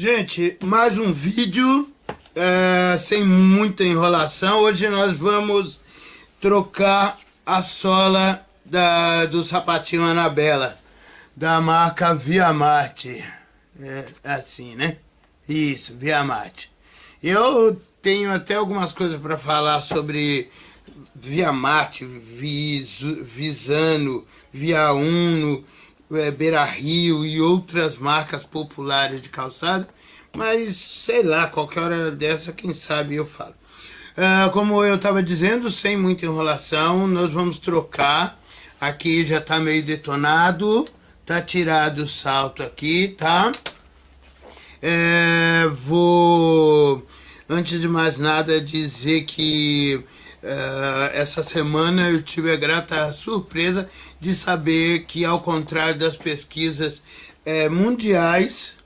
Gente, mais um vídeo é, sem muita enrolação. Hoje nós vamos trocar a sola da, do sapatinho Anabela, da marca Via Marte. É assim, né? Isso, Via Marte. Eu tenho até algumas coisas para falar sobre Via Marte, Vis, Visano, Via Uno, é, Beira Rio e outras marcas populares de calçado, mas sei lá, qualquer hora dessa, quem sabe eu falo. Uh, como eu estava dizendo, sem muita enrolação, nós vamos trocar. Aqui já está meio detonado, tá tirado o salto aqui, tá? É, vou, antes de mais nada, dizer que Uh, essa semana eu tive a grata surpresa de saber que, ao contrário das pesquisas uh, mundiais,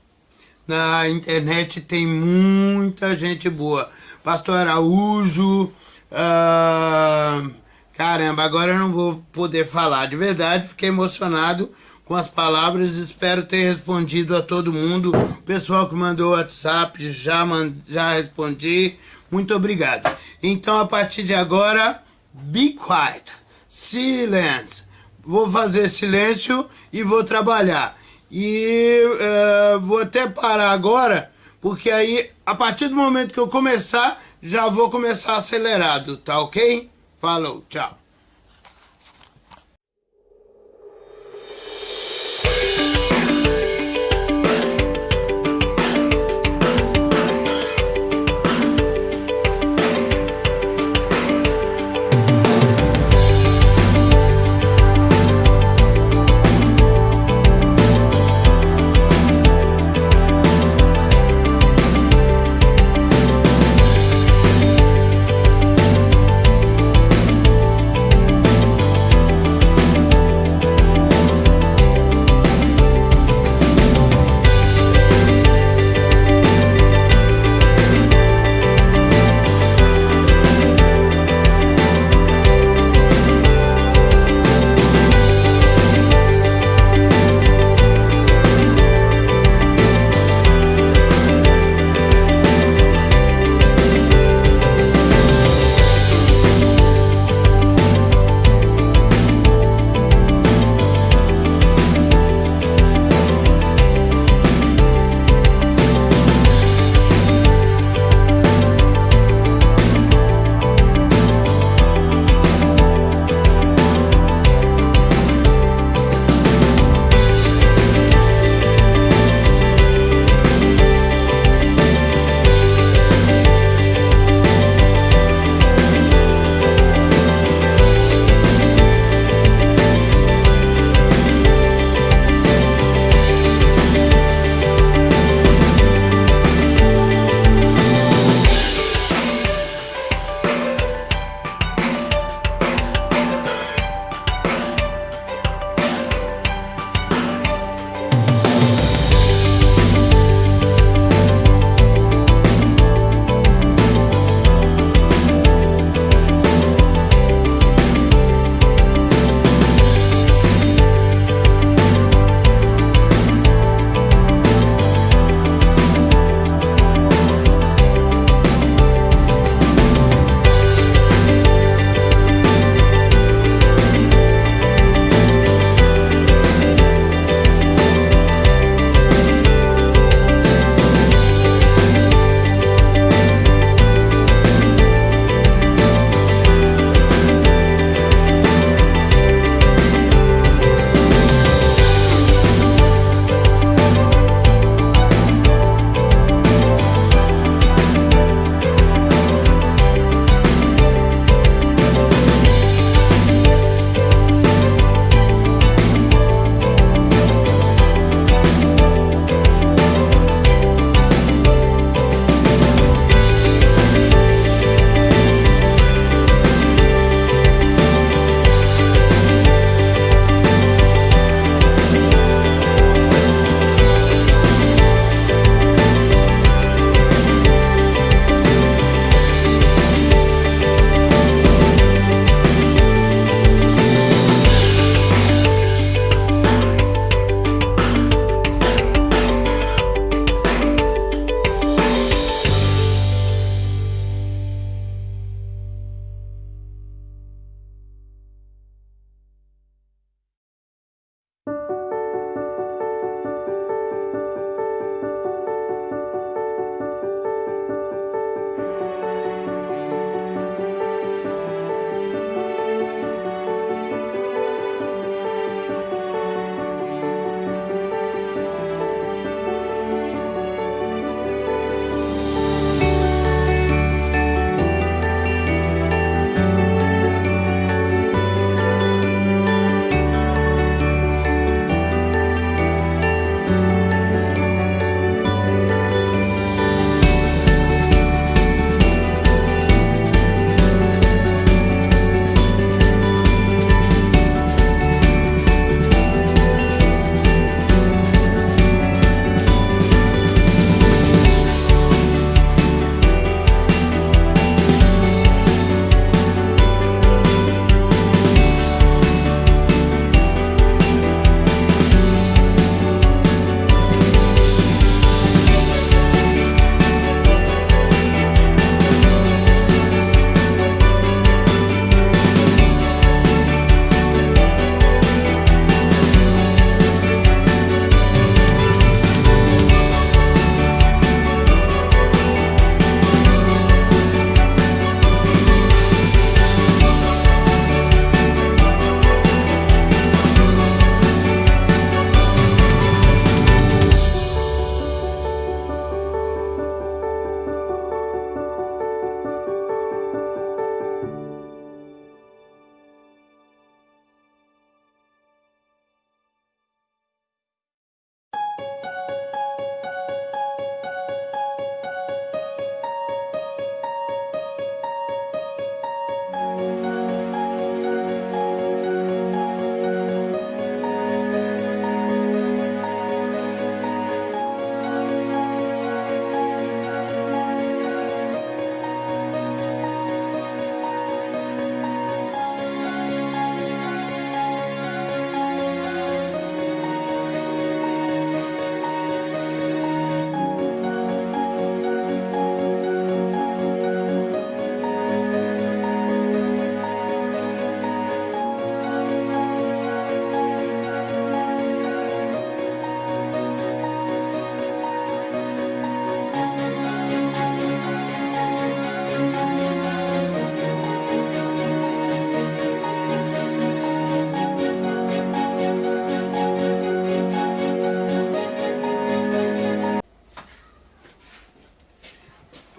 na internet tem muita gente boa. Pastor Araújo, uh, caramba, agora eu não vou poder falar. De verdade, fiquei emocionado com as palavras, espero ter respondido a todo mundo. O pessoal que mandou WhatsApp, já, já respondi. Muito obrigado. Então, a partir de agora, be quiet. Silêncio. Vou fazer silêncio e vou trabalhar. E uh, vou até parar agora, porque aí, a partir do momento que eu começar, já vou começar acelerado, tá ok? Falou, tchau.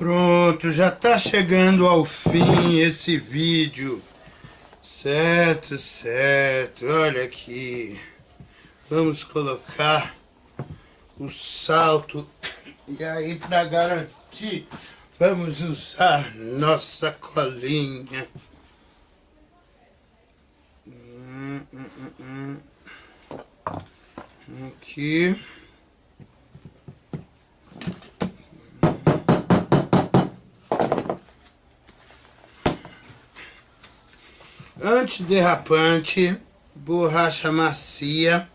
Pronto, já tá chegando ao fim esse vídeo. Certo, certo. Olha aqui. Vamos colocar o salto. E aí, para garantir, vamos usar nossa colinha. Hum, hum, hum. Aqui. Antiderrapante, borracha macia.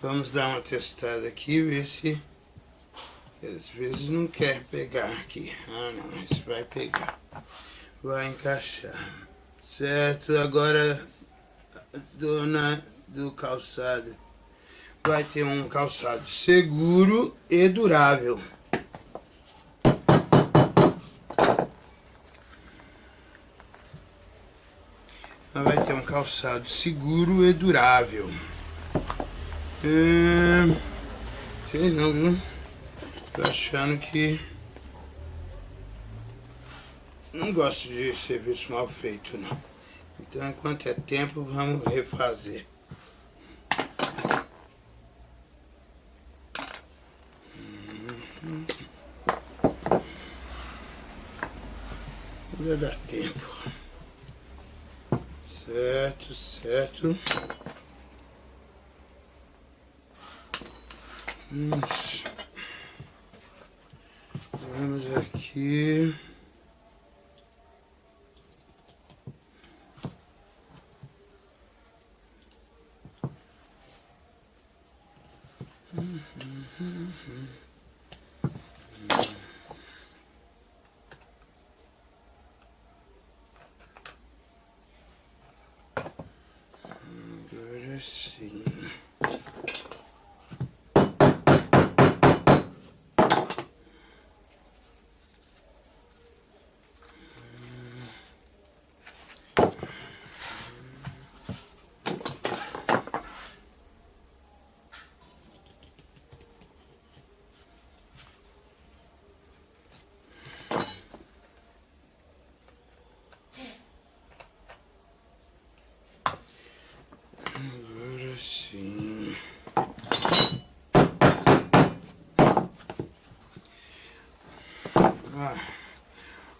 Vamos dar uma testada aqui, ver se... Às vezes não quer pegar aqui. Ah não, mas vai pegar. Vai encaixar. Certo, agora dona do calçado. Vai ter um calçado seguro e durável. Vai ter um calçado seguro e durável. É... Sei não, viu? Tô achando que... Não gosto de serviço mal feito, não. Então, enquanto é tempo, vamos refazer. Ainda dá tempo. Certo, certo. Vamos, vamos aqui. assim.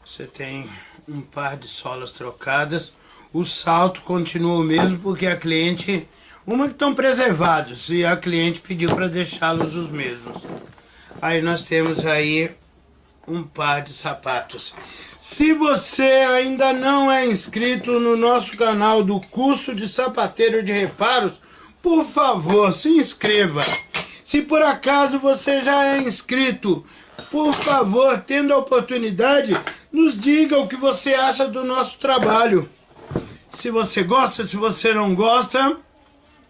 Você tem um par de solas trocadas. O salto continua o mesmo porque a cliente... Uma que estão preservados e a cliente pediu para deixá-los os mesmos. Aí nós temos aí um par de sapatos. Se você ainda não é inscrito no nosso canal do curso de sapateiro de reparos, por favor, se inscreva. Se por acaso você já é inscrito, por favor, tendo a oportunidade, nos diga o que você acha do nosso trabalho. Se você gosta, se você não gosta,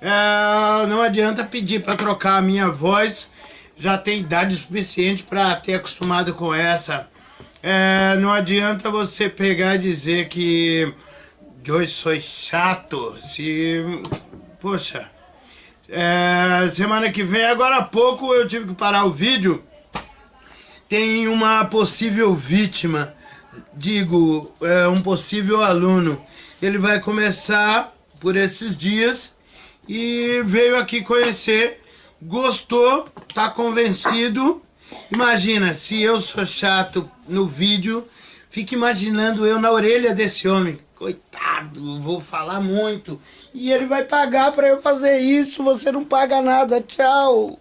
é, não adianta pedir para trocar a minha voz. Já tem idade suficiente para ter acostumado com essa. É, não adianta você pegar e dizer que eu sou chato. Se, poxa, é, semana que vem, agora há pouco eu tive que parar o vídeo tem uma possível vítima, digo, é, um possível aluno. Ele vai começar por esses dias e veio aqui conhecer, gostou, tá convencido. Imagina, se eu sou chato no vídeo, fica imaginando eu na orelha desse homem. Coitado, vou falar muito. E ele vai pagar para eu fazer isso, você não paga nada, tchau.